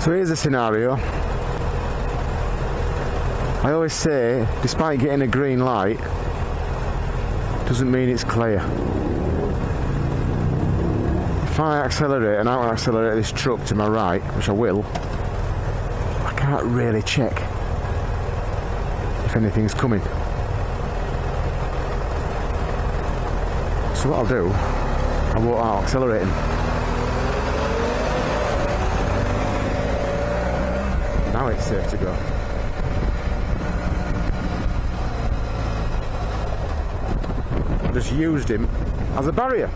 So here's the scenario. I always say, despite getting a green light, doesn't mean it's clear. If I accelerate and out accelerate this truck to my right, which I will, I can't really check if anything's coming. So what I'll do, I won't out accelerating. Now it's safe to go. Just used him as a barrier.